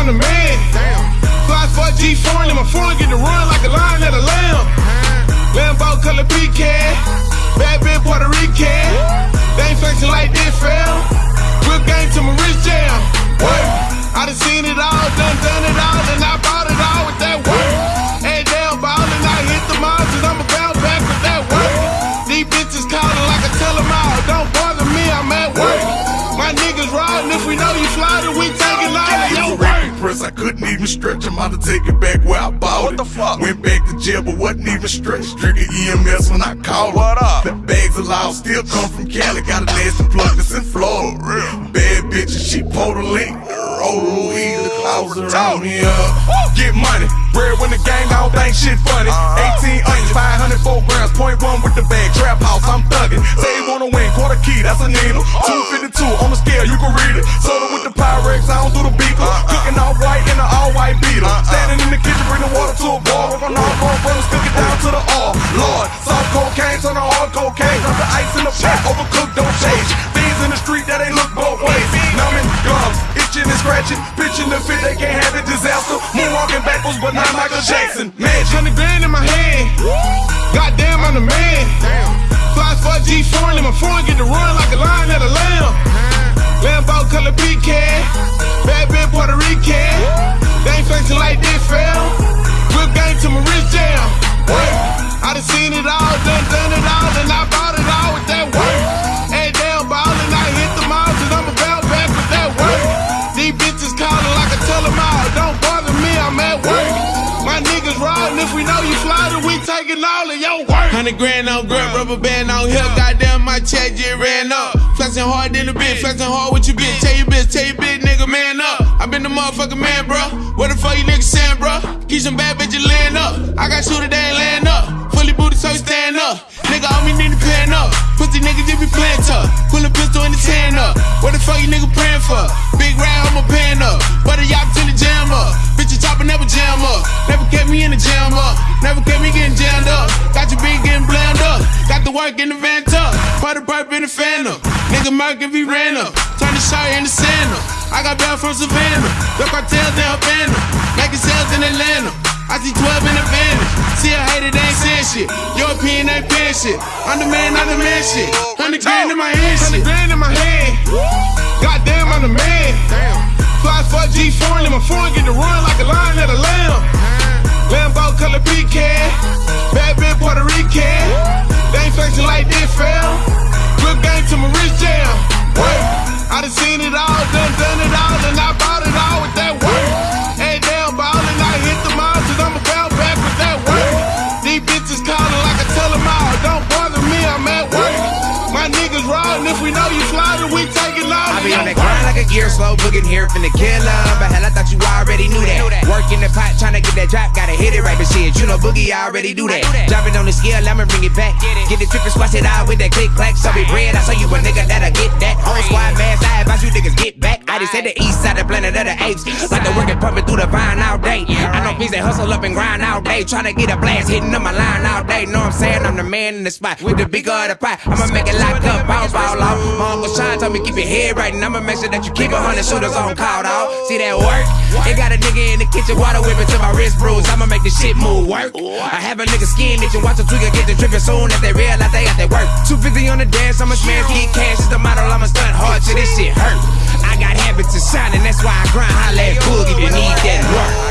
I'm the man. Fly for G4 and my phone get to run like a lion at a lamb. Lambo color pecan, bad bitch Puerto Rican. They ain't flexing like this, fam. Whip game to my wrist jam. What? I done seen it all, done done it all, and I bought it all with that work. Hey, damn ballin', I hit the miles, cause I'm a bounce back with that work. These bitches calling like I tell all, don't bother me, I'm at work. My niggas riding, if we know you fly, then we taking stretch. I'm out to take it back where I bought What it. the fuck? Went back to jail, but wasn't even stretched. Trigger EMS when I called What up? The bags loud still come from Cali. Got a nasty plug that's in Florida. Bad bitch and she pulled a link. Roll weed, the clouds around me up. Get money. Bread when the gang, I don't think shit funny. Uh-huh. 18 onions, 504 grams, point one with the bag. Trap house, I'm thugging. Say you wanna win, quarter key, that's a needle. 252 on the scale, you can read it. Soda with the Pyrex, I don't do the water to a. Work on all four brothers, cook it down to the all. Lord, soft cocaine, turn to hard cocaine. Drop the ice in the pot, overcooked, don't change. Things in the street that ain't look both ways. Numbing gums, itching and scratching. Pitching the fit, they can't have it. Disaster. Moonwalking backwards, but not Michael Jackson. Magic. Hundred grand in my hand. Goddamn, I'm the man. Fly for G4 and my phone get to run like a lion at a lamb. All, done done it all, and I bought it all with that work. Hey, damn ballin', I hit the miles, and I'm about back with that work. These bitches calling like I tell them all, don't bother me, I'm at work. My niggas riding, if we know you fly, then we taking all of your work. Hundred grand on grip, rubber band on here, goddamn my check just ran up. Flexing hard in the bitch, flexing hard with your bitch. Tell your bitch, tell your bitch, nigga, man up. I been the motherfucking man, bro. What the fuck you niggas saying, bro? Keep some bad bitches laying up. I got shooter, they ain't laying up. Fully booted, so you stand up. Nigga, all me need to plan up. Pussy niggas just be playing tough. Pull a pistol in the tan up. What the fuck you nigga praying for? Big round, I'm a pan up. Butter yacht till the jam up. Bitch, Bitches chopper never jam up. Never kept me in the jam up. Never kept me getting jammed up. Got your beat getting bland up. Got the work in the van tuck. Party perp in the phantom. Nigga Merc if he ran up. Turn the shot in the sand up. I got bail from Savannah. The cartels in Havana. Making sales in Atlanta. I see 12 in the advantage. Shit. European ain't paying shit. I'm the man, I'm the man shit. 100 grand in my hand, shit. 100 grand in my hand. Goddamn, I'm the man. Fly for G4 and my phone get to run like a lion at a lamb. Lambo color pecan, bad bitch Puerto Rican. They ain't flexing like this, fam. Whip game to my wrist jam. What? I done seen it all, gear slow, booking here finna kill 'em. But hell, I thought you already knew that. Work in the pot, tryna get that drop, gotta hit it right, but shit, you know Boogie I already do that. Dropping on the scale, I'ma bring it back. Get the trip and squash it out with that click clack. So be bread, I saw you a nigga that'll get that. Whole squad man, I advise you niggas get back. I just said the east side, the planet of the apes. Like the working pumping through the vine all day. I know bees that hustle up and grind all day. Tryna get a blast, hitting up my line all day. Know I'm saying? I'm the man in the spot with the bigger of the pie. I'ma make it lock up, bounce ball off. Uncle Sean told me keep your head right, and I'ma make sure that you keep a hundred shooters on call, out See that work? It got a nigga in the kitchen, water whipping till my wrist bruise. I'ma make this shit move work. I have a nigga skin itching, watch a tweaker get the trippin' soon as they realize they got that work. 250 on the dance, I'ma smash, get cash, is the model, I'ma stunt hard till this shit hurt. I got habits of shining, that's why I grind, holla at Boog if you need that work.